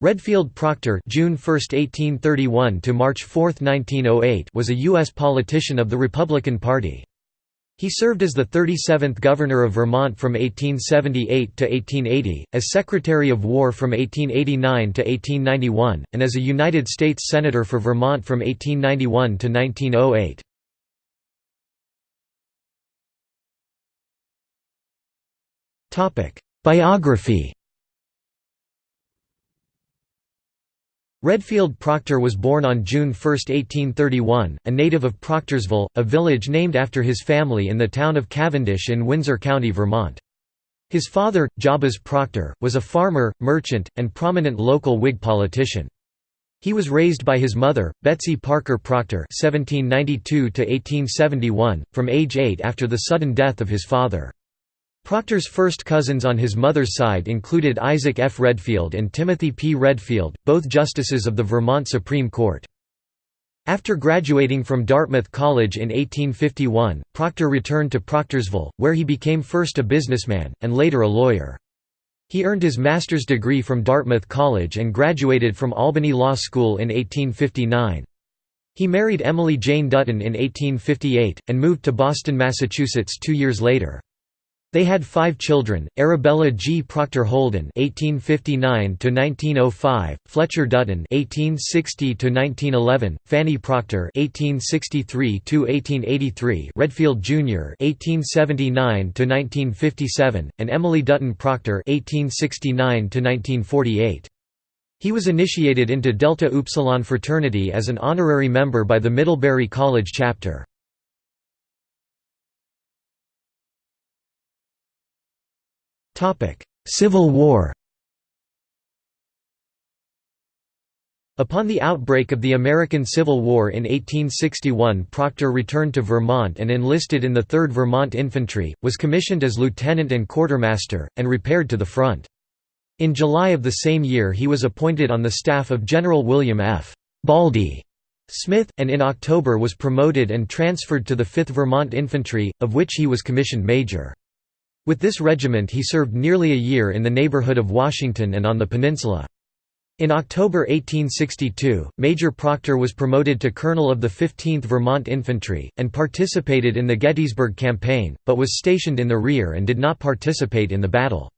Redfield Proctor June 1, 1831 to March 4, 1908 was a U.S. politician of the Republican Party. He served as the 37th Governor of Vermont from 1878 to 1880, as Secretary of War from 1889 to 1891, and as a United States Senator for Vermont from 1891 to 1908. Biography Redfield Proctor was born on June 1, 1831, a native of Proctorsville, a village named after his family in the town of Cavendish in Windsor County, Vermont. His father, Jabez Proctor, was a farmer, merchant, and prominent local Whig politician. He was raised by his mother, Betsy Parker Proctor (1792–1871), from age 8 after the sudden death of his father. Proctor's first cousins on his mother's side included Isaac F. Redfield and Timothy P. Redfield, both justices of the Vermont Supreme Court. After graduating from Dartmouth College in 1851, Proctor returned to Proctorsville, where he became first a businessman, and later a lawyer. He earned his master's degree from Dartmouth College and graduated from Albany Law School in 1859. He married Emily Jane Dutton in 1858, and moved to Boston, Massachusetts two years later. They had five children: Arabella G. Proctor Holden (1859–1905), Fletcher Dutton (1860–1911), Fanny Proctor (1863–1883), Redfield Jr. (1879–1957), and Emily Dutton Proctor (1869–1948). He was initiated into Delta Upsilon fraternity as an honorary member by the Middlebury College chapter. Civil War Upon the outbreak of the American Civil War in 1861 Proctor returned to Vermont and enlisted in the 3rd Vermont Infantry, was commissioned as lieutenant and quartermaster, and repaired to the front. In July of the same year he was appointed on the staff of General William F. Baldy Smith, and in October was promoted and transferred to the 5th Vermont Infantry, of which he was commissioned major. With this regiment he served nearly a year in the neighborhood of Washington and on the peninsula. In October 1862, Major Proctor was promoted to Colonel of the 15th Vermont Infantry, and participated in the Gettysburg Campaign, but was stationed in the rear and did not participate in the battle.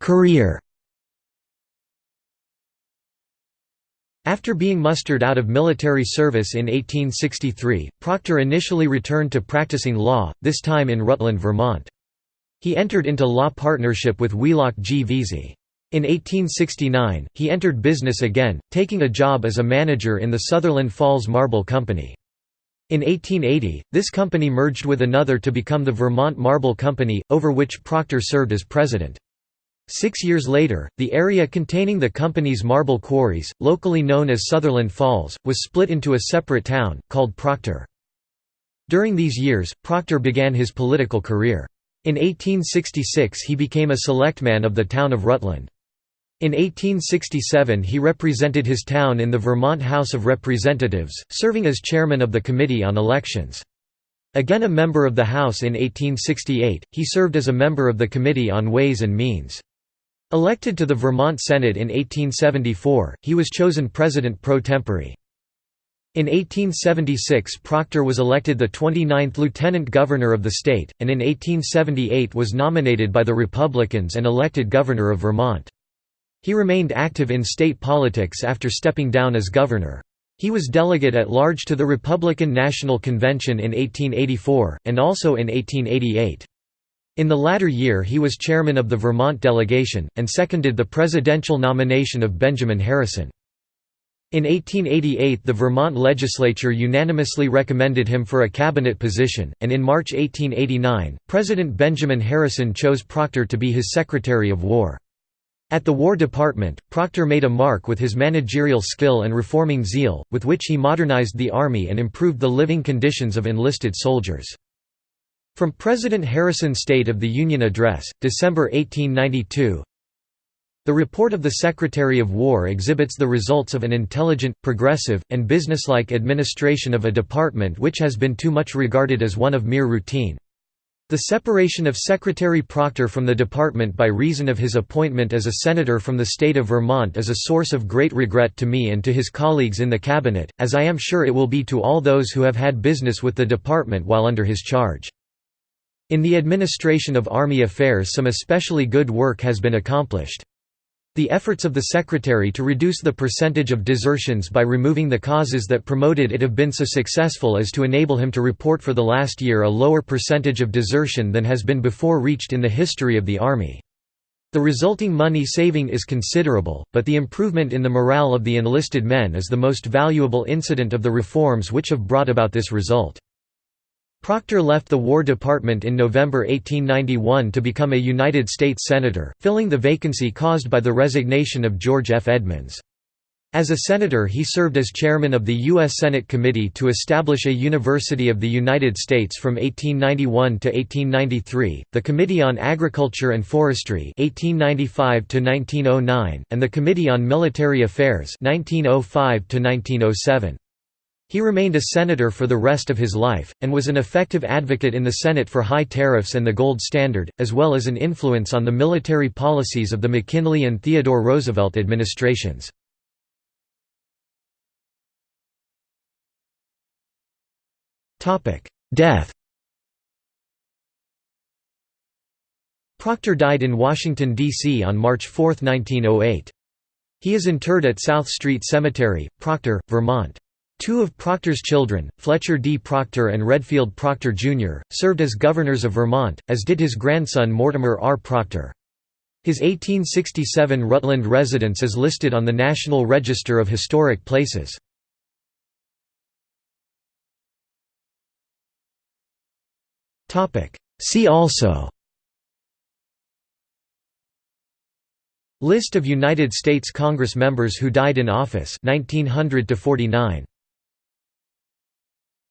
Career After being mustered out of military service in 1863, Proctor initially returned to practicing law, this time in Rutland, Vermont. He entered into law partnership with Wheelock G. Veazey. In 1869, he entered business again, taking a job as a manager in the Sutherland Falls Marble Company. In 1880, this company merged with another to become the Vermont Marble Company, over which Proctor served as president. Six years later, the area containing the company's marble quarries, locally known as Sutherland Falls, was split into a separate town, called Proctor. During these years, Proctor began his political career. In 1866 he became a selectman of the town of Rutland. In 1867 he represented his town in the Vermont House of Representatives, serving as chairman of the Committee on Elections. Again a member of the House in 1868, he served as a member of the Committee on Ways and Means. Elected to the Vermont Senate in 1874, he was chosen president pro tempore. In 1876 Proctor was elected the 29th lieutenant governor of the state, and in 1878 was nominated by the Republicans and elected governor of Vermont. He remained active in state politics after stepping down as governor. He was delegate at large to the Republican National Convention in 1884, and also in 1888. In the latter year he was chairman of the Vermont delegation, and seconded the presidential nomination of Benjamin Harrison. In 1888 the Vermont legislature unanimously recommended him for a cabinet position, and in March 1889, President Benjamin Harrison chose Proctor to be his Secretary of War. At the War Department, Proctor made a mark with his managerial skill and reforming zeal, with which he modernized the Army and improved the living conditions of enlisted soldiers. From President Harrison's State of the Union Address, December 1892 The report of the Secretary of War exhibits the results of an intelligent, progressive, and businesslike administration of a department which has been too much regarded as one of mere routine. The separation of Secretary Proctor from the department by reason of his appointment as a senator from the state of Vermont is a source of great regret to me and to his colleagues in the cabinet, as I am sure it will be to all those who have had business with the department while under his charge. In the administration of Army affairs some especially good work has been accomplished. The efforts of the Secretary to reduce the percentage of desertions by removing the causes that promoted it have been so successful as to enable him to report for the last year a lower percentage of desertion than has been before reached in the history of the Army. The resulting money saving is considerable, but the improvement in the morale of the enlisted men is the most valuable incident of the reforms which have brought about this result. Proctor left the War Department in November 1891 to become a United States Senator, filling the vacancy caused by the resignation of George F. Edmunds. As a senator he served as chairman of the U.S. Senate Committee to establish a University of the United States from 1891 to 1893, the Committee on Agriculture and Forestry 1895 to 1909, and the Committee on Military Affairs 1905 to -1907. He remained a senator for the rest of his life, and was an effective advocate in the Senate for high tariffs and the gold standard, as well as an influence on the military policies of the McKinley and Theodore Roosevelt administrations. Death Proctor died in Washington, D.C. on March 4, 1908. He is interred at South Street Cemetery, Proctor, Vermont. Two of Proctor's children, Fletcher D. Proctor and Redfield Proctor, Jr., served as governors of Vermont, as did his grandson Mortimer R. Proctor. His 1867 Rutland residence is listed on the National Register of Historic Places. See also List of United States Congress members who died in office 1900 to 49